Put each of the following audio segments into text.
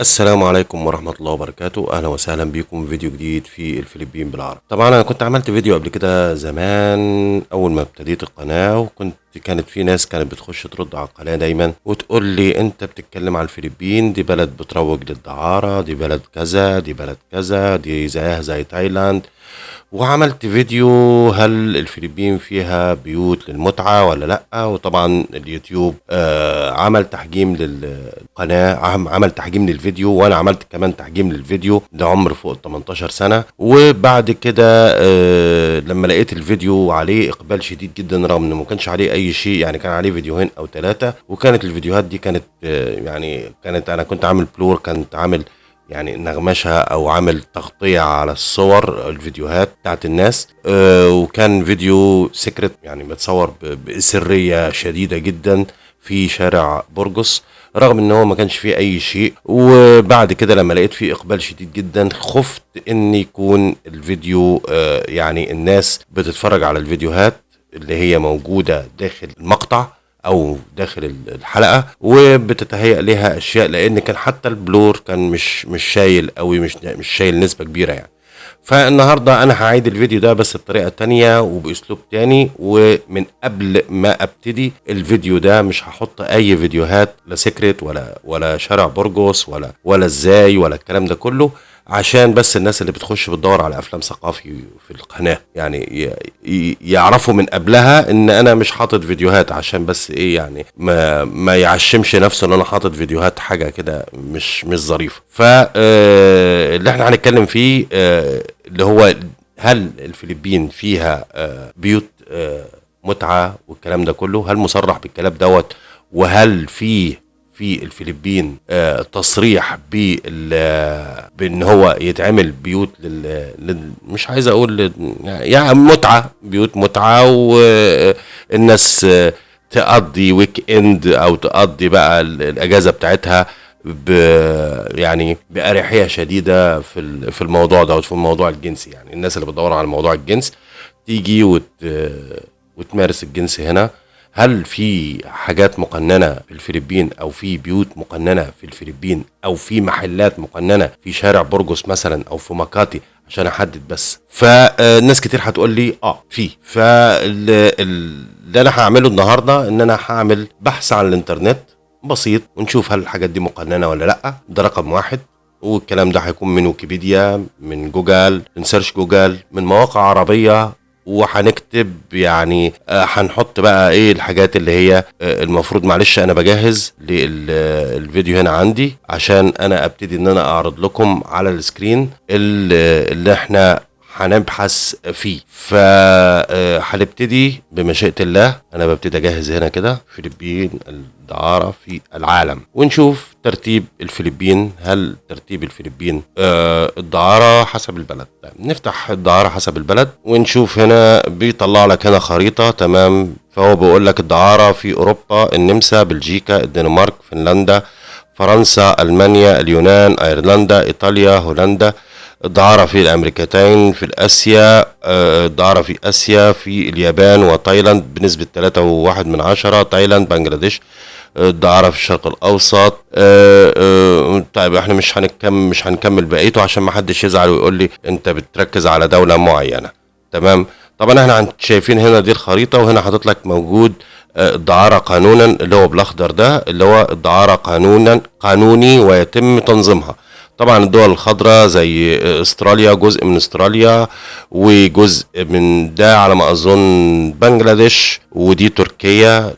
السلام عليكم ورحمة الله وبركاته. أهلا وسهلا بكم. في فيديو جديد في الفلبين بالعربي. طبعا أنا كنت عملت فيديو قبل كده زمان أول ما ابتديت القناة وكنت كانت في ناس كانت بتخش ترد على القناة دايما وتقول لي أنت بتتكلم على الفلبين دي بلد بتروج للدعارة دي بلد كذا دي بلد كذا دي زيها زي تايلاند. وعملت فيديو هل الفلبين فيها بيوت للمتعة ولا لأ؟ وطبعا اليوتيوب آه عمل تحجيم للقناة عم- عمل تحجيم للفيديو وأنا عملت كمان تحجيم للفيديو ده عمر فوق ال 18 سنة. وبعد كده آه لما لقيت الفيديو عليه إقبال شديد جدا رغم إنه ما كانش عليه أي شيء يعني كان عليه فيديوهين أو ثلاثة وكانت الفيديوهات دي كانت آه يعني كانت أنا كنت عامل بلور كنت عامل يعني نغمشها أو عامل تغطية على الصور الفيديوهات بتاعت الناس آه، وكان فيديو سكرت يعني متصور ب- بسرية شديدة جدا في شارع برجس رغم إن هو ما كانش فيه أي شيء. وبعد كده لما لقيت فيه إقبال شديد جدا خفت ان يكون الفيديو آه، يعني الناس بتتفرج على الفيديوهات. اللي هي موجودة داخل المقطع أو داخل ال- الحلقة وبتتهيأ لها أشياء لأن كان حتى ال blur كان مش مش شايل قوي مش مش شايل نسبة كبيرة يعني. فالنهاردة أنا هعيد الفيديو ده بس بطريقة تانية وبأسلوب تاني ومن قبل ما أبتدي الفيديو ده مش هحط أي فيديوهات لا secret ولا ولا شارع برجوس ولا ولا إزاي ولا الكلام ده كله. عشان بس الناس اللي بتخش بتدور على أفلام ثقافي في القناة. يعني يعرفوا من قبلها إن أنا مش حاطط فيديوهات عشان بس إيه يعني ما ما يعشمش نفسه إن أنا حاطط فيديوهات حاجة كده مش مش ظريفة. فاللي إحنا هنتكلم فيه آه، اللي هو هل الفلبين فيها آه، بيوت آه، متعة والكلام ده كله؟ هل مصرح بالكلام دوت؟ وهل فيه في الفلبين آه، تصريح آه، بإن هو يتعمل بيوت لل, مش عايز أقول يعني متعة بيوت متعة والناس آه، تقضي weekend أو تقضي بقى ال- الأجازة بتاعتها ب يعني بأريحية شديدة في في الموضوع ده في الموضوع الجنسي. يعني الناس اللي بتدور على موضوع الجنس تيجي وت وتمارس الجنس هنا. هل في حاجات مقننة في الفلبين أو في بيوت مقننة في الفلبين أو في محلات مقننة في شارع برجوس مثلا أو في مكاتي عشان أحدد بس؟ فالناس كتير هتقول لي آه في. فاللي أنا هعمله النهاردة إن أنا هعمل بحث عن الإنترنت بسيط ونشوف هل الحاجات دي مقننة ولا لأ. ده رقم واحد. والكلام ده هيكون من ويكيبيديا من جوجل من search جوجل من مواقع عربية وهنكتب يعني آه، هنحط بقى إيه الحاجات اللي هي آه، المفروض معلش أنا بجهز للفيديو هنا عندي عشان أنا ابتدي ان أنا اعرض لكم على ال screen ال- اللي إحنا هنبحث فيه. فهنبتدي بمشيئة الله. أنا ببتدي اجهز هنا كده. فلبين الدعارة في العالم. ونشوف ترتيب الفلبين؟ هل ترتيب الفلبين آه الدعارة حسب البلد. طيب نفتح الدعارة حسب البلد ونشوف هنا بيطلع لك هنا خريطة تمام؟ فهو بيقول لك الدعارة في أوروبا النمسا بلجيكا الدنمارك فنلندا فرنسا ألمانيا اليونان أيرلندا إيطاليا هولندا. الدعارة في الأمريكتين في الآسيا آه، الدعارة في آسيا في اليابان وتايلاند بنسبة 3.1 من عشرة تايلاند بنجلاديش. آه، الدعارة في الشرق الأوسط. آه، آه، طيب إحنا مش هنكمل مش هنكمل بقيته عشان ما حدش يزعل ويقول لي انت بتركز على دولة معينة. تمام؟ طبعا إحنا شايفين هنا دي الخريطة وهنا حاطط لك موجود آه، الدعارة قانونا اللي هو بالاخضر ده اللي هو الدعارة قانونا قانوني ويتم تنظيمها. طبعا الدول الخضراء زي استراليا جزء من استراليا وجزء من ده على ما أظن بنجلاديش ودي تركيا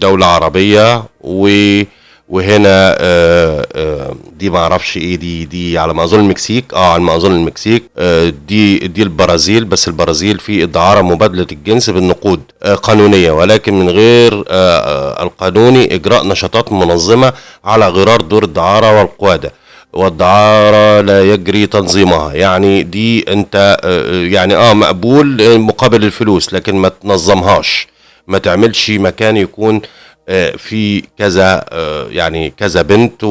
دولة عربية و وهنا آه، آه، دي ما أعرفش إيه دي دي على ما أظن المكسيك آه على ما أظن المكسيك آه، دي دي البرازيل بس البرازيل في ادعاره مبادلة الجنس بالنقود قانونية ولكن من غير القانوني إجراء نشاطات منظمة على غرار دور الدعارة والقوادة. والدعارة لا يجري تنظيمها. يعني دي انت آه، يعني آه مقبول آه، مقابل الفلوس لكن ما تنظمهاش. ما تعملش مكان يكون آه، في كذا آه، يعني كذا بنت و-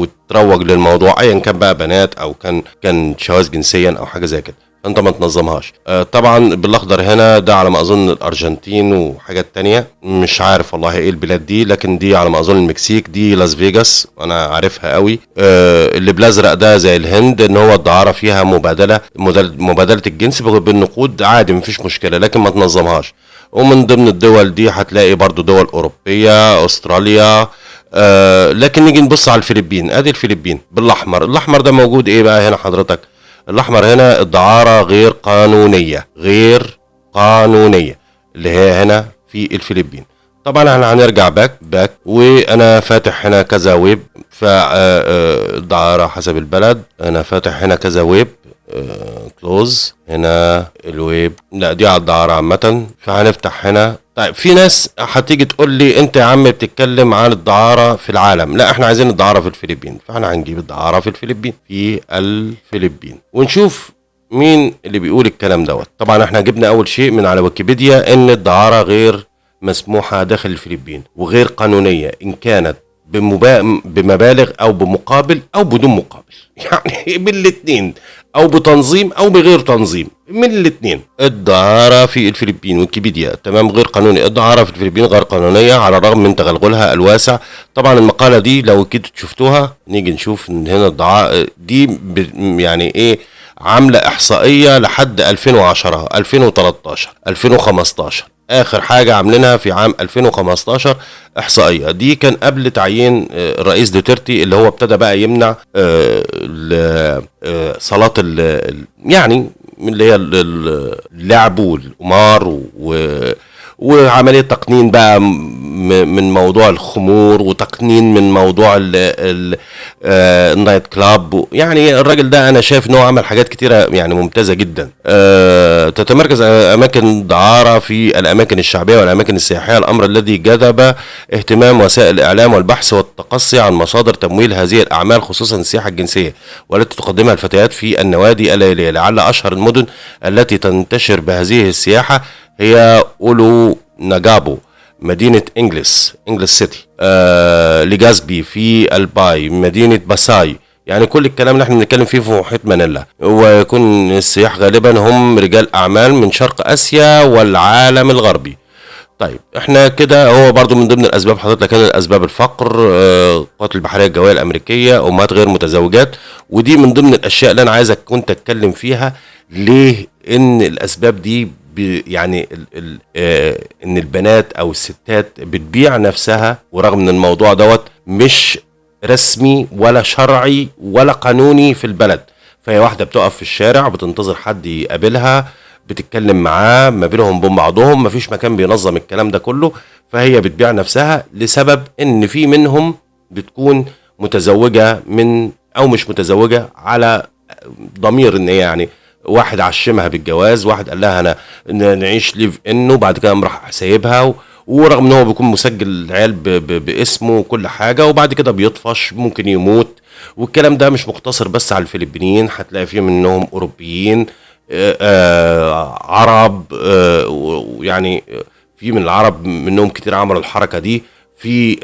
وت- تروج للموضوع ايا كان بقى بنات أو كان كان شواذ جنسيا أو حاجة زي كده. فانت ما تنظمهاش. آه طبعا بالأخضر هنا ده على ما أظن الأرجنتين وحاجات تانية. مش عارف والله إيه البلاد دي لكن دي على ما أظن المكسيك دي لاس فيجاس أنا عارفها قوي. آه اللي بالأزرق ده زي الهند إن هو الدعارة فيها مبادلة مبادلة الجنس بالنقود عادي مفيش مشكلة لكن ما تنظمهاش. ومن ضمن الدول دي هتلاقي برضو دول أوروبية أستراليا آه لكن نيجي نبص على الفلبين. أدي الفلبين. بالأحمر. الأحمر ده موجود إيه بقى هنا حضرتك؟ الأحمر هنا الدعارة غير قانونية غير قانونية اللي هي هنا في الفلبين. طبعا إحنا هنرجع back back وأنا فاتح هنا كذا ويب فالدعاره حسب البلد أنا فاتح هنا كذا ويب close هنا الويب. لا دي على الدعارة عامة. فهنفتح هنا. طيب في ناس هتيجي تقول لي أنت يا عم بتتكلم عن الدعارة في العالم. لا إحنا عايزين الدعارة في الفلبين. فإحنا هنجيب الدعارة في الفلبين. في الفلبين. ونشوف مين اللي بيقول الكلام دوت. طبعا إحنا جبنا أول شيء من على ويكيبيديا إن الدعارة غير مسموحة داخل الفلبين وغير قانونية إن كانت بمبا... بمبالغ أو بمقابل أو بدون مقابل. يعني بالاثنين أو بتنظيم أو بغير تنظيم من الاثنين الدعارة في الفلبين ويكيبيديا تمام غير قانوني. الدعارة في الفلبين غير قانونية على الرغم من تغلغلها الواسع. طبعا المقالة دي لو كنت شفتوها نيجي نشوف إن هنا الدعاره دي. يعني إيه عاملة إحصائية لحد 2010 2013 2015 آخر حاجة عاملينها في عام 2015 إحصائية. دي كان قبل تعيين آه، الرئيس دوترتي اللي هو ابتدى بقى يمنع آه، آه، صلاة يعني اللي هي ال- ال- اللعب والقمار و وعملية تقنين بقى من موضوع الخمور وتقنين من موضوع آه، النايت كلاب. يعني الراجل ده أنا شايف إن هو عمل حاجات كتيرة يعني ممتازة جدا. آه، تتمركز أماكن دعارة في الأماكن الشعبية والأماكن السياحية. الأمر الذي جذب اهتمام وسائل الإعلام والبحث والتقصي عن مصادر تمويل هذه الأعمال خصوصا السياحة الجنسية والتي تقدمها الفتيات في النوادي الليلية. لعل أشهر المدن التي تنتشر بهذه السياحة هي أولونجابو. مدينة انجلس انجلس city. آه لجازبي في ألباي مدينة باساي. يعني كل الكلام اللي إحنا بنتكلم فيه في محيط مانيلا. ويكون السياح غالبا هم رجال أعمال من شرق آسيا والعالم الغربي. طيب إحنا كده هو برضو من ضمن الأسباب حضرتك لك الأسباب الفقر آه، القوات البحرية الجوية الأمريكية أمهات غير متزوجات. ودي من ضمن الأشياء اللي أنا عايزك كنت اتكلم فيها ليه إن الأسباب دي يعني ال ال آه إن البنات أو الستات بتبيع نفسها ورغم إن الموضوع دوت مش رسمي ولا شرعي ولا قانوني في البلد. فهي واحدة بتقف في الشارع بتنتظر حد يقابلها بتتكلم معاه ما بينهم وبين بعضهم مفيش مكان بينظم الكلام ده كله. فهي بتبيع نفسها لسبب إن في منهم بتكون متزوجة من أو مش متزوجة على ضمير إن هي يعني واحد عشمها بالجواز واحد قال لها أنا نعيش ليف إنه وبعد كده راح سايبها و- ورغم إن هو بيكون مسجل العيال ب- ب- باسمه وكل حاجة وبعد كده بيطفش ممكن يموت والكلام ده مش مقتصر بس على الفلبينيين هتلاقي فيه منهم أوروبيين آه، آه، عرب ويعني في من العرب منهم كتير عملوا الحركة دي في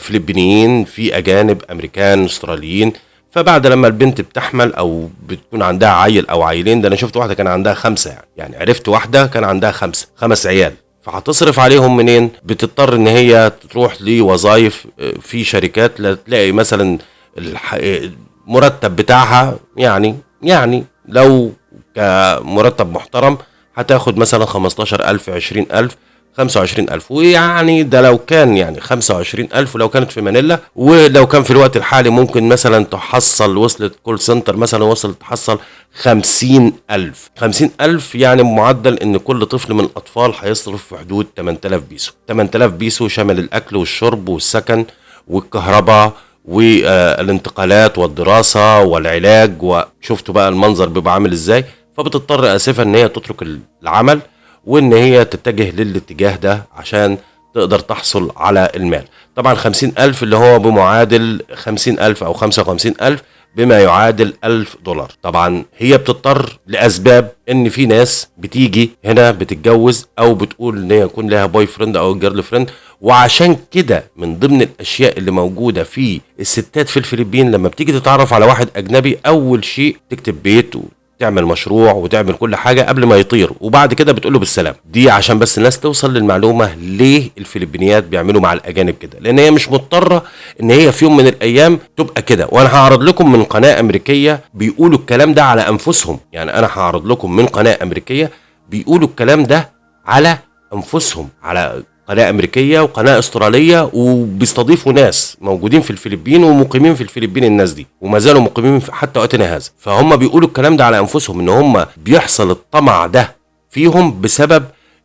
فلبينيين في أجانب أمريكان أستراليين فبعد لما البنت بتحمل أو بتكون عندها عيل أو عيلين ده أنا شفت واحدة كان عندها خمسة يعني يعني عرفت واحدة كان عندها خمسة خمس عيال. فهتصرف عليهم منين؟ بتضطر إن هي تروح لوظائف آه، في شركات لا تلاقي مثلا المرتب بتاعها يعني يعني لو كمرتب محترم هتاخد مثلا 15000 20000 25000 ويعني ده لو كان يعني 25000 ولو كانت في مانيلا ولو كان في الوقت الحالي ممكن مثلا تحصل وصلت call center مثلا وصلت تحصل 50000 50000 يعني معدل إن كل طفل من الأطفال هيصرف في حدود 8000 بيسو. 8000 بيسو شامل الأكل والشرب والسكن والكهرباء والانتقالات والدراسة والعلاج وشفتوا بقى المنظر بيبقى عامل إزاي؟ فبتضطر اسفا إن هي تترك العمل. وإن هي تتجه للاتجاه ده عشان تقدر تحصل على المال. طبعا خمسين ألف اللي هو بمعادل خمسين ألف أو خمسة وخمسين ألف بما يعادل ألف دولار. طبعا هي بتضطر لأسباب إن في ناس بتيجي هنا بتتجوز أو بتقول إن هي يكون لها boyfriend أو girlfriend وعشان كده من ضمن الأشياء اللي موجودة في الستات في الفلبين لما بتيجي تتعرف على واحد أجنبي أول شيء تكتب بيت تعمل مشروع وتعمل كل حاجة قبل ما يطير وبعد كده بتقول له بالسلام. دي عشان بس الناس توصل للمعلومة ليه الفلبينيات بيعملوا مع الأجانب كده. لأن هي مش مضطرة إن هي في يوم من الأيام تبقى كده. وأنا هعرض لكم من قناة أمريكية بيقولوا الكلام ده على أنفسهم. يعني أنا هعرض لكم من قناة أمريكية بيقولوا الكلام ده على أنفسهم على قناة أمريكية وقناة أسترالية وبيستضيفوا ناس موجودين في الفلبين ومقيمين في الفلبين الناس دي وما زالوا مقيمين حتى وقتنا هذا فهم بيقولوا الكلام ده على أنفسهم إن هم بيحصل الطمع ده فيهم بسبب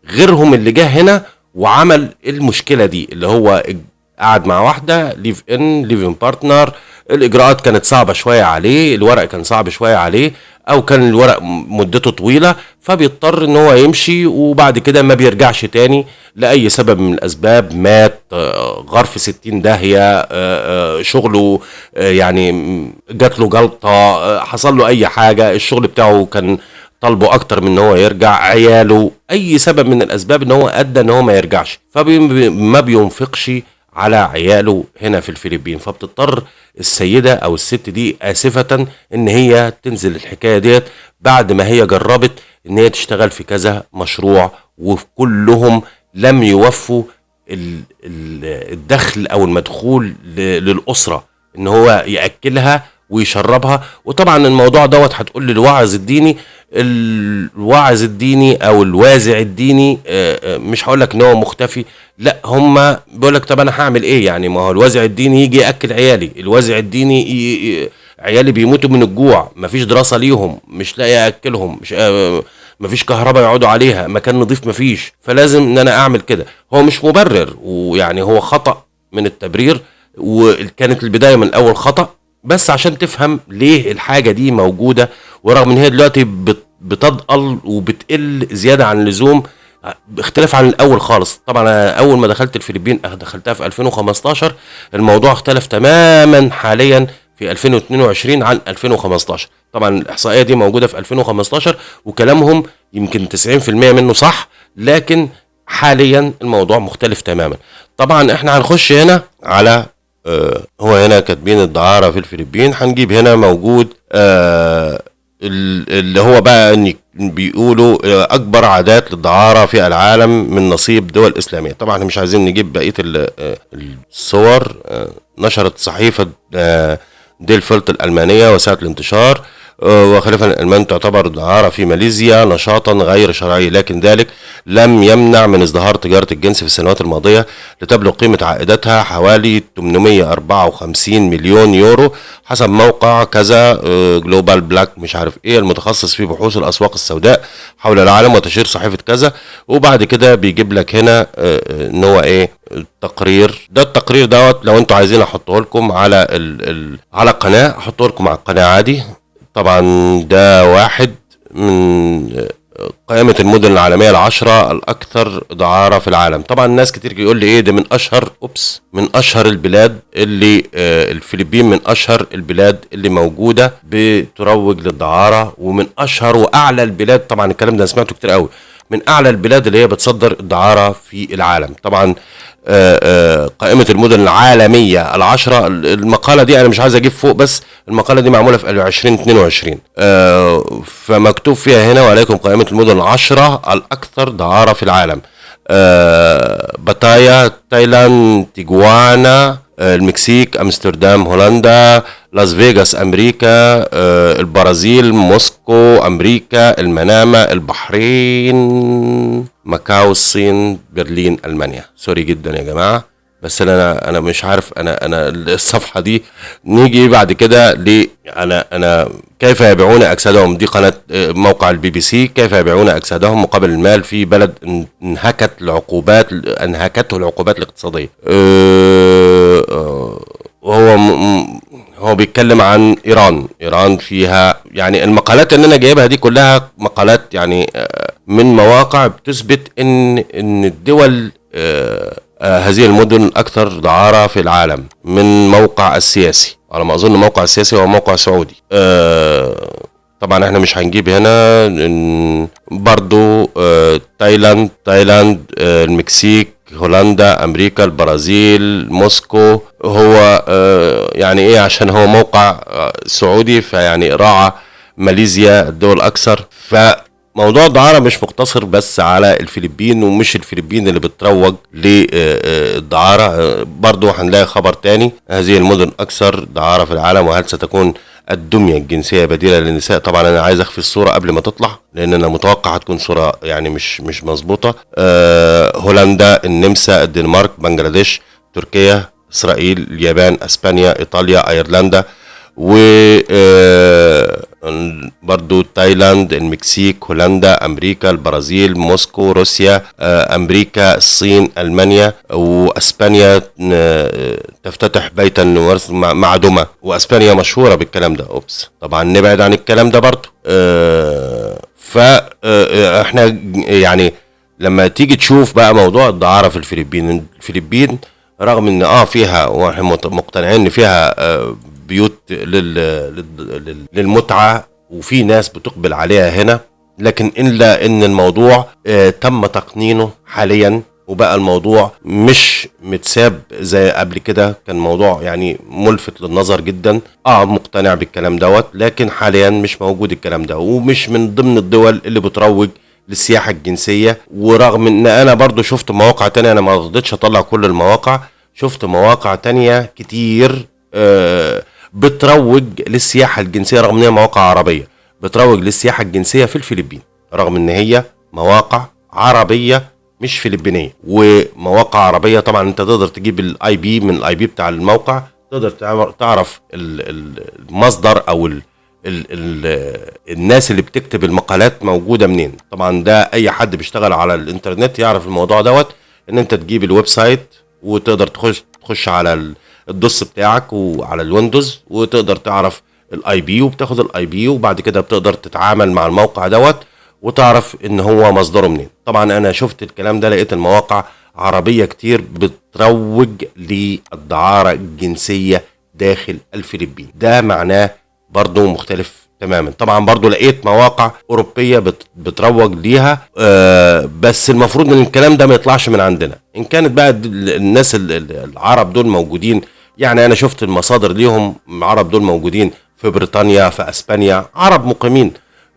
غيرهم اللي جه هنا وعمل المشكلة دي اللي هو قعد مع واحدة live in live-in partner. الإجراءات كانت صعبة شوية عليه الورق كان صعب شوية عليه. أو كان الورق مدته طويلة فبيضطر إن هو يمشي وبعد كده ما بيرجعش تاني لأي سبب من الأسباب. مات آه، غار في 60 داهية آه، آه، شغله يعني جات له جلطة حصل له أي حاجة. الشغل بتاعه كان طالبه أكتر من إن هو يرجع. عياله أي سبب من الأسباب إن هو أدى إن هو ما يرجعش. فما بينفقش على عياله هنا في الفلبين. فبتضطر السيدة أو الست دي آسفة إن هي تنزل الحكاية ديت بعد ما هي جربت إن هي تشتغل في كذا مشروع وكلهم لم يوفوا ال- ال- الدخل أو المدخول ل- للأسرة. إن هو يأكلها ويشربها وطبعا الموضوع دوت هتقول لي الوعظ الديني الوعظ الديني أو الوازع الديني آه، آه، مش هقول لك إن هو مختفي لا هم بيقول لك طب أنا هعمل إيه يعني ما هو الوازع الديني يجي يأكل عيالي الوازع الديني. عيالي بيموتوا من الجوع مفيش دراسة ليهم مش لاقي أكلهم مش آه، مفيش كهرباء يقعدوا عليها مكان نظيف مفيش فلازم إن أنا أعمل كده هو مش مبرر ويعني هو خطأ من التبرير وكانت البداية من الأول خطأ بس عشان تفهم ليه الحاجة دي موجودة ورغم إن هي دلوقتي بت- بتضأل وبتقل زيادة عن اللزوم باختلاف عن الأول خالص. طبعا أنا أول ما دخلت الفلبين أه دخلتها في 2015 الموضوع اختلف تماما حاليا في 2022 عن 2015 طبعا الإحصائية دي موجودة في 2015 وكلامهم يمكن 90% منه صح لكن حاليا الموضوع مختلف تماما. طبعا إحنا هنخش هنا على آه، هو هنا كاتبين الدعارة في الفلبين هنجيب هنا موجود آه، ال- اللي هو بقى إن بيقولوا آه، أكبر عادات للدعارة في العالم من نصيب دول إسلامية. طبعا إحنا مش عايزين نجيب آه، الصور آه، نشرت صحيفة آه، ديل فلت الألمانية وسائل الانتشار. آه، وخلافا الألمان تعتبر الدعارة في ماليزيا نشاطا غير شرعي لكن ذلك لم يمنع من ازدهار تجارة الجنس في السنوات الماضية لتبلغ قيمة عائداتها حوالي 854 مليون يورو حسب موقع كذا global black مش عارف إيه المتخصص في بحوث الأسواق السوداء حول العالم وتشهير صحيفة كذا. وبعد كده بيجيب لك هنا آه، آه، إن هو إيه التقرير. ده التقرير دوت لو أنتوا عايزين أحطه لكم على ال ال على القناة أحطه لكم على القناة عادي. طبعا ده واحد من قائمة المدن العالمية العشرة الأكثر دعارة في العالم. طبعا ناس كتير يقول لي إيه ده من أشهر أوبس من أشهر البلاد اللي آه الفلبين من أشهر البلاد اللي موجودة بتروج للدعارة ومن أشهر وأعلى البلاد. طبعا الكلام ده سمعته كتير قوي. من أعلى البلاد اللي هي بتصدر الدعارة في العالم. طبعا آه، آه، قائمة المدن العالمية العشرة المقالة دي أنا مش عايز أجيب فوق بس المقالة دي معمولة في 2022 آه، فمكتوب فيها هنا وعليكم قائمة المدن العشرة الأكثر دعارة في العالم. باتايا تايلاند تيجوانا المكسيك أمستردام هولندا لاس فيغاس أمريكا آه، البرازيل موسكو أمريكا المنامة البحرين ماكاو الصين برلين ألمانيا. sorry جدا يا جماعة. بس أنا أنا مش عارف أنا أنا الصفحة دي نيجي بعد كده ل أنا أنا كيف يبيعون أجسادهم؟ دي قناة آه، موقع البي بي سي. كيف يبيعون أجسادهم؟ مقابل المال في بلد إن- انهكت العقوبات انهكته العقوبات الاقتصادية. آه، آه، وهو م- م- هو بيتكلم عن إيران. إيران فيها يعني المقالات اللي أنا جايبها دي كلها مقالات يعني آه، من مواقع بتثبت إن إن الدول آه، آه، هذه المدن الاكثر دعارة في العالم من موقع السياسي. على ما أظن موقع السياسي هو موقع سعودي. آه، طبعا إحنا مش هنجيب هنا برضو آه، تايلاند تايلاند آه، المكسيك هولندا أمريكا البرازيل موسكو. هو آه، يعني إيه؟ عشان هو موقع آه، سعودي فيعني راعى ماليزيا الدول الاكثر فموضوع الدعارة مش مقتصر بس على الفلبين ومش الفلبين اللي بتروج للدعارة. برضو هنلاقي خبر تاني. هذه المدن أكثر دعارة في العالم وهل ستكون الدمية الجنسية بديلة للنساء؟ طبعا أنا عايز أخفي الصورة قبل ما تطلع لأن أنا متوقع هتكون صورة يعني مش مش مظبوطة. أه هولندا النمسا الدنمارك بنجلاديش تركيا إسرائيل اليابان أسبانيا إيطاليا أيرلندا. و آه، برضو تايلاند المكسيك هولندا أمريكا البرازيل موسكو روسيا آه، أمريكا الصين ألمانيا وأسبانيا آه، تفتتح بيتا نورس مع دمى وأسبانيا مشهورة بالكلام ده. أوبس. طبعا نبعد عن الكلام ده برضو. فاحنا يعني لما تيجي تشوف بقى موضوع الدعارة في الفلبين الفلبين رغم إن آه فيها وإحنا مقتنعين إن فيها بيوت لل... لل... للمتعة وفي ناس بتقبل عليها هنا. لكن الا إن الموضوع آه تم تقنينه حاليا وبقى الموضوع مش متساب زي قبل كده. كان موضوع يعني ملفت للنظر جدا. آه مقتنع بالكلام دوت لكن حاليا مش موجود الكلام ده. ومش من ضمن الدول اللي بتروج للسياحة الجنسية. ورغم إن أنا برضو شفت مواقع تانية أنا ما رضيتش أطلع كل المواقع شفت مواقع تانية كتير آه بتروج للسياحة الجنسية رغم إن هي مواقع عربية. بتروج للسياحة الجنسية في الفلبين رغم إن هي مواقع عربية مش فلبينية. ومواقع عربية طبعا أنت تقدر تجيب ال IP من ال IP بتاع الموقع تقدر تعرف المصدر أو ال ال ال الناس اللي بتكتب المقالات موجودة منين. طبعا ده أي حد بيشتغل على الإنترنت يعرف الموضوع دوت إن أنت تجيب ال website وتقدر تخش تخش على ال DOS بتاعك وعلى ال Windows وتقدر تعرف ال IP وبتاخد ال IP وبعد كده بتقدر تتعامل مع الموقع دوت وتعرف إن هو مصدره منين. طبعا أنا شفت الكلام ده لقيت المواقع عربية كتير بتروج للدعارة الجنسية داخل الفلبين. ده معناه برضه مختلف تماما. طبعا برضو لقيت مواقع أوروبية بتروج ليها آه بس المفروض إن الكلام ده ما يطلعش من عندنا. إن كانت بقى الناس العرب دول موجودين يعني أنا شفت المصادر ليهم العرب دول موجودين في بريطانيا في أسبانيا عرب مقيمين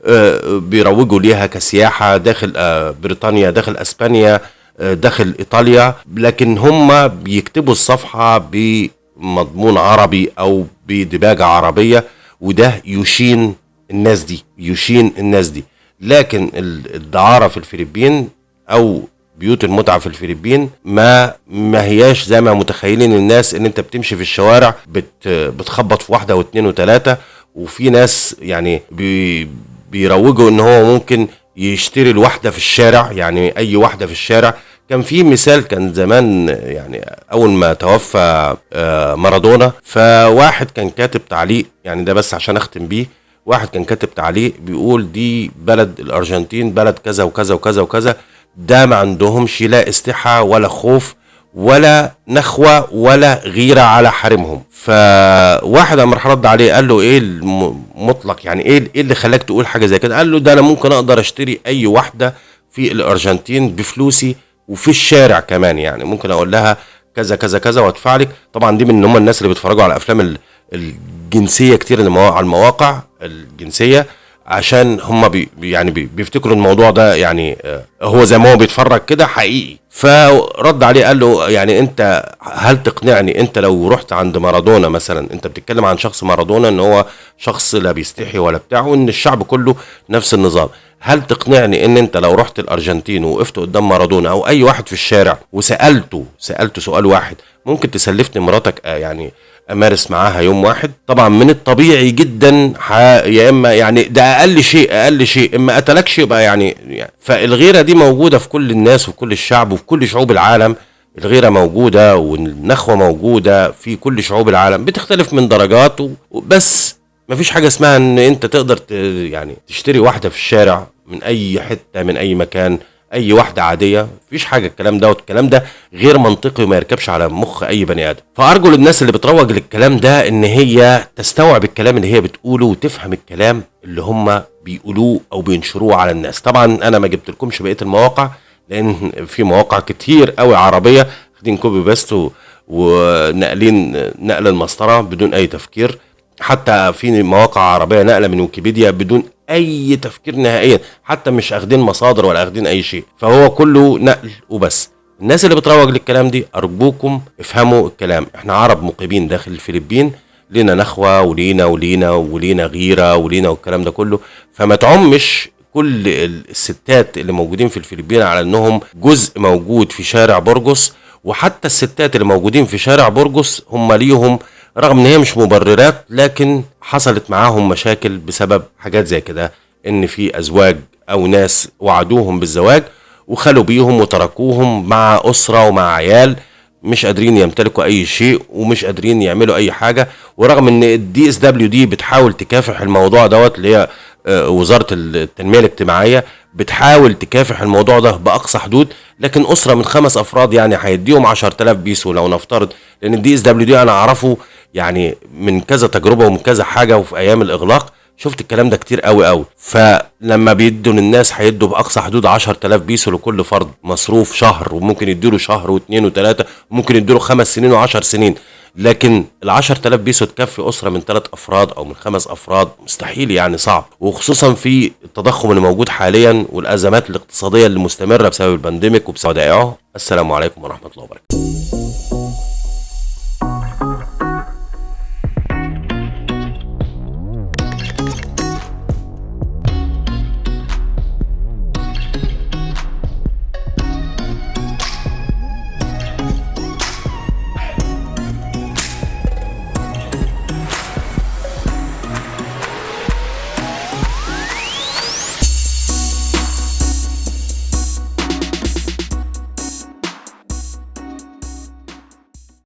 آه بيروجوا ليها كسياحة داخل آه بريطانيا داخل أسبانيا آه داخل إيطاليا لكن هم بيكتبوا الصفحة بمضمون عربي أو بدباجه عربية وده يشين الناس دي يشين الناس دي. لكن الدعارة في الفلبين أو بيوت المتعة في الفلبين ما ما هياش زي ما متخيلين الناس إن أنت بتمشي في الشوارع بت بتخبط في واحدة واثنين وثلاثه وفي ناس يعني بي بيروجوا إن هو ممكن يشتري الواحدة في الشارع يعني أي واحدة في الشارع. كان في مثال كان زمان يعني أول ما توفى آه، مارادونا فواحد كان كاتب تعليق يعني ده بس عشان أختم بيه واحد كان كاتب تعليق بيقول دي بلد الأرجنتين بلد كذا وكذا وكذا وكذا. ده ما عندهمش لا استحى ولا خوف ولا نخوة ولا غيرة على حريمهم فواحد راح رد عليه قال له إيه المطلق؟ يعني إيه إيه اللي خلاك تقول حاجة زي كده؟ قال له ده أنا ممكن أقدر أشتري أي واحدة في الأرجنتين بفلوسي وفي الشارع كمان يعني. ممكن أقول لها كذا كذا كذا وأدفع لك. طبعا دي من هم الناس اللي بيتفرجوا على افلام الجنسية كتير على المواقع الجنسية. عشان هم بي يعني بي بيفتكروا الموضوع ده يعني آه، هو زي ما هو بيتفرج كده حقيقي. فرد عليه قال له يعني انت هل تقنعني انت لو رحت عند مارادونا مثلا انت بتتكلم عن شخص مارادونا ان هو شخص لا بيستحي ولا بتاع وإن الشعب كله نفس النظام. هل تقنعني ان انت لو رحت الأرجنتين ووقفت قدام مارادونا أو أي واحد في الشارع وسألته سألته سؤال واحد ممكن تسلفني مراتك آه يعني أمارس معاها يوم واحد. طبعا من الطبيعي جدا يا إما يعني ده أقل شيء أقل شيء إما قتلكش يبقى يعني, يعني فالغيرة دي موجودة في كل الناس وفي كل الشعب وفي كل شعوب العالم. الغيرة موجودة والنخوة موجودة في كل شعوب العالم بتختلف من درجات بس مفيش حاجة اسمها إن أنت تقدر يعني تشتري واحدة في الشارع من أي حتة من أي مكان. أي واحدة عادية مفيش حاجة الكلام ده والكلام ده غير منطقي وما يركبش على مخ أي بني آدم. فأرجو للناس اللي بتروج للكلام ده إن هي تستوعب الكلام اللي هي بتقوله وتفهم الكلام اللي هم بيقولوه أو بينشروه على الناس. طبعا أنا ما جبت لكمش بقية المواقع لأن في مواقع كتير قوي عربية واخدين copy paste و- وناقلين نقل المسطرة بدون أي تفكير. حتى في مواقع عربية نقلة من ويكيبيديا بدون أي تفكير نهائيا حتى مش أخدين مصادر ولا أخدين أي شيء. فهو كله نقل وبس. الناس اللي بتروج للكلام دي أرجوكم افهموا الكلام. إحنا عرب مقيمين داخل الفلبين لينا نخوة ولينا ولينا ولينا غيرة ولينا والكلام ده كله. فما تعمش كل الستات اللي موجودين في الفلبين على إنهم جزء موجود في شارع برجس وحتى الستات اللي موجودين في شارع برجس هم ليهم رغم إن هي مش مبررات لكن حصلت معاهم مشاكل بسبب حاجات زي كده. إن في أزواج أو ناس وعدوهم بالزواج وخلوا بيهم وتركوهم مع أسرة ومع عيال مش قادرين يمتلكوا أي شيء ومش قادرين يعملوا أي حاجة. ورغم إن ال DSWD بتحاول تكافح الموضوع دوت اللي هي آه، وزارة التنمية الاجتماعية بتحاول تكافح الموضوع ده بأقصى حدود. لكن أسرة من خمس أفراد يعني هيديهم 10000 بيسو لو نفترض. لأن ال DSWD أنا أعرفه يعني من كذا تجربة ومن كذا حاجة وفي أيام الإغلاق شفت الكلام ده كتير قوي قوي فلما بيدوا للناس هيدوا بأقصى حدود 10000 بيسو لكل فرد مصروف شهر وممكن يدوا له شهر واثنين وثلاثه وممكن يدوا له خمس سنين وعشر سنين. لكن ال 10000 بيسو تكفي أسرة من ثلاث أفراد أو من خمس أفراد مستحيل يعني صعب. وخصوصا في التضخم اللي موجود حاليا والأزمات الاقتصادية اللي مستمره بسبب البانديميك وبسبب ودائعه السلام عليكم ورحمة الله وبركاته.